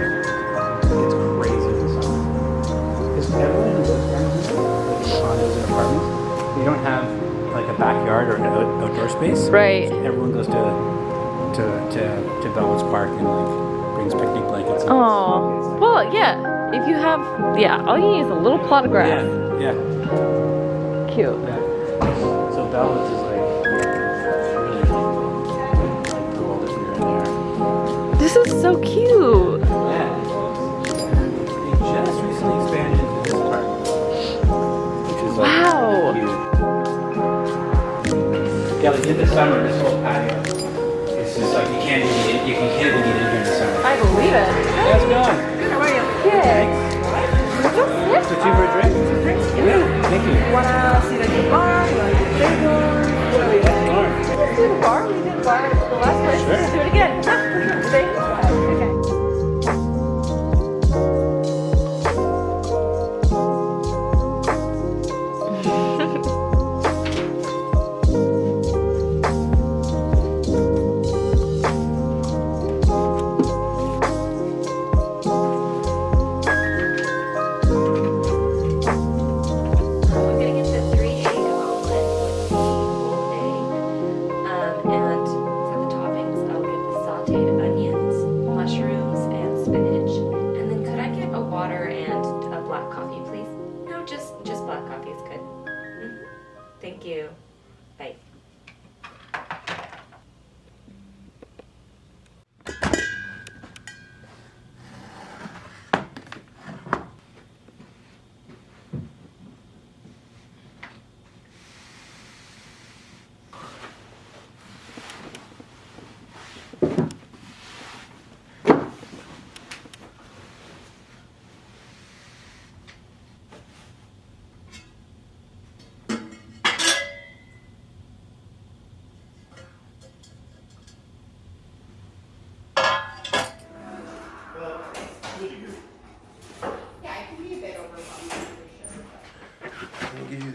like, it's crazy in the summer. Because everyone lives down here, like in condos and apartments, they don't have like a backyard or an out- outdoor space. Right. So everyone goes to, to, to, to Bellwoods Park and like brings picnic blankets. and Oh. Well, yeah. If you have, yeah, all you need is a little plot of grass. Yeah, yeah, Cute. yeah. So Bellwoods is like, really like cool if you're in there. This is so cute. Yeah, like in the summer, in this whole patio. It's just like you can't even get, you can can't even get in here in the summer. I believe it. How's it going? How are you? Good. Thanks. So two for a drink? Yeah. Thank you. Wanna see the bar? You wanna do the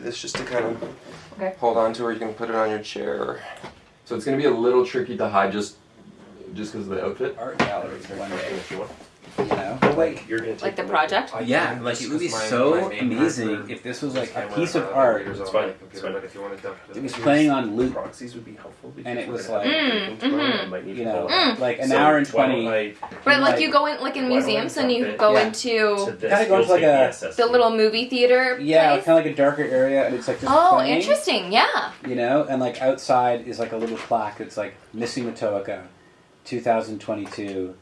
this just to kind of Okay. hold on to, or you can put it on your chair. So it's gonna be a little tricky to hide just just because of the outfit. art gallery. one day, you know? Like you're gonna Like the project? Uh, yeah, Yeah, like it would be my- so my amazing part if this was like a piece of art. It's on my fine. computer, if you want to dump It was playing on loop, proxies would be helpful and it was like, have Mm, meetings tomorrow, mhm. I might need you know, like an hour and twenty. I- But like Like- you go in like in Why don't I museums and you go into Kinda goes like a- the the little movie theater Yeah, kind of like a darker area, and it's like just Oh, interesting. Yeah. You know, and like outside is like a little plaque. It's like missing Matoaka, 2022.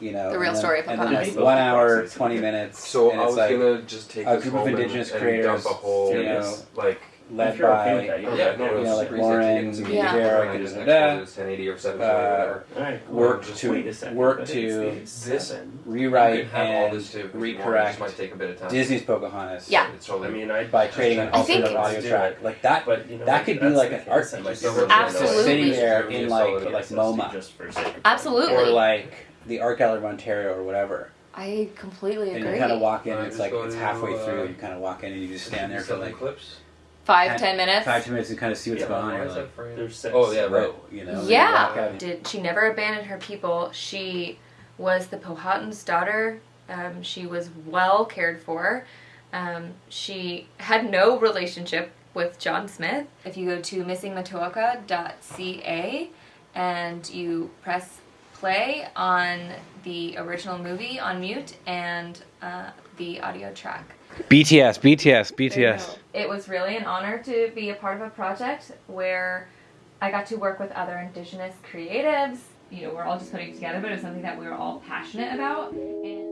You know, The real and then- story of and then Pocahontas. like one hour, twenty minutes. So and I it's was like gonna just take a this group of home and- indigenous and, creators, dump a whole, you know, like led If you're okay with by that, you don't yeah, have no, to. you know, like it's super easy to Lauren, get into Yeah. media, Derek, and I just da, export da, it as 1080 or 720 Uh, or whatever. Alright. work Just to Wait a second. work but to it's the This- seven. rewrite can have all and this too. if you want, It recorrect just might take a bit of time. Disney's Pocahontas. Yeah. It's totally. I mean, I by creating an I think- alternate audio track like that. But you know, That could be that's like the an case, art I might piece. still Just have Absolutely. sitting there in like like MoMA just for sake of- Absolutely. or like the Art Gallery of Ontario or whatever, I completely and you kind of walk in. Uh, It's like go it's to, halfway uh, through. You kind of walk in and you just stand there for like clips. Five, ten- ten minutes. five ten minutes and kind of see what's Yeah, going on. Why You're is like. There's six. Oh yeah, right. you know. and you Yeah. Did she never abandoned her people? She was the Powhatan's daughter. Um, she was well cared for. Um, she had no relationship with John Smith. If you go to missingmatoaka.ca and you press play on the original movie on mute and uh, the audio track. BTS, BTS, BTS. It was really an honor to be a part of a project where I got to work with other Indigenous creatives. You know, we're all just putting it together, but it was something that we were all passionate about. And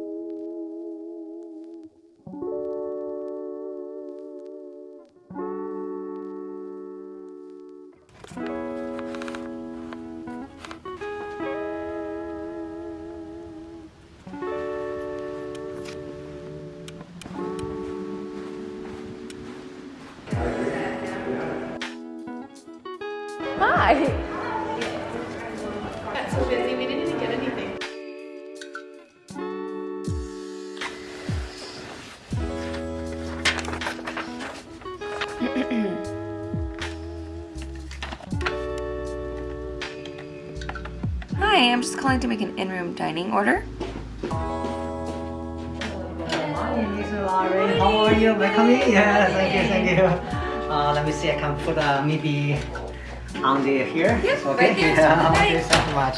Hi. Hi, I'm just calling to make an in-room dining order. Lauren. How are you? Welcome. Yes, thank you, thank you. Uh, let me see. I can put uh, maybe on the here. Yes, okay. right there, Yeah, so thank you so much.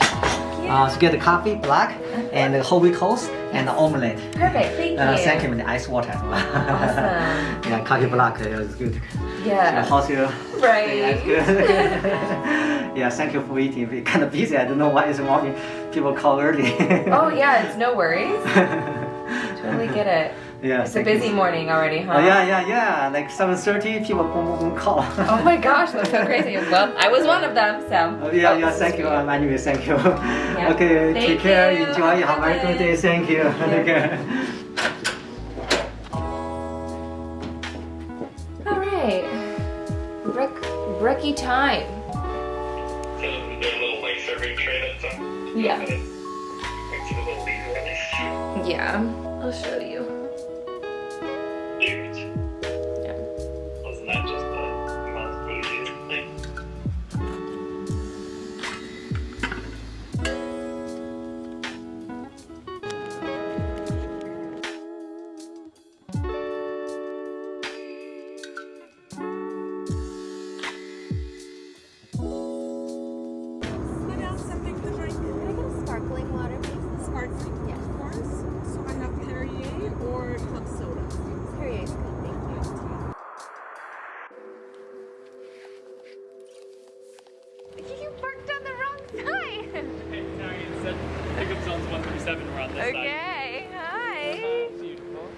Uh, so get the coffee, black, and the whole wheat toast, and the omelette. Perfect, thank Uh, you. thank you, and the ice water. Awesome. yeah, coffee black is good. So Yeah. how's your? Right. Yeah, it's good. yeah, thank you for waiting. We're kind of busy. I don't know why it's morning. People call early. Oh yeah, it's no worries. Totally get it. Yeah. It's a thank you. busy morning already, huh? Oh, yeah, yeah, yeah. Like 7.30, people boom, boom, boom, call. Oh my gosh, that's so crazy. Well, I was one of them, so. Oh, yeah, Oh, yeah, thank you. great. Um, anyway, thank you. Okay, Thank take care, you. enjoy, have a very good day. Thank you. Take care. All right. Break, breaky time. So their little like survey tray that's on. Yeah. Makes it a little easier at least. Yeah, I'll show you. Parked on the wrong side. Pickup zone's 137, we're on this Okay, hi. Uh-huh. Beautiful.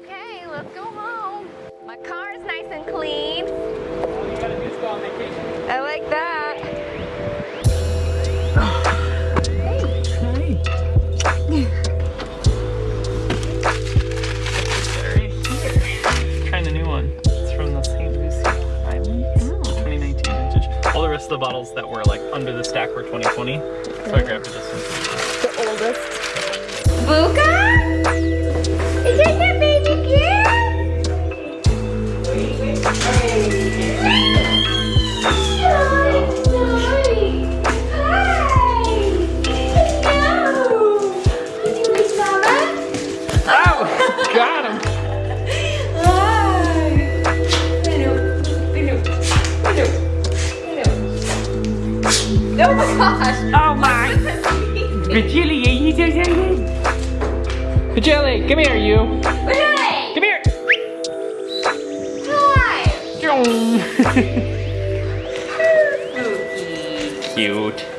Okay, let's go home. My car's nice and clean. All you gotta do is go on vacation. I like that. Bottles that were like under the stack were 2020. So I grabbed this one. The oldest. Buka? My gosh! Oh my! Are you excited? Vajili, come here, you. Come here. Cute.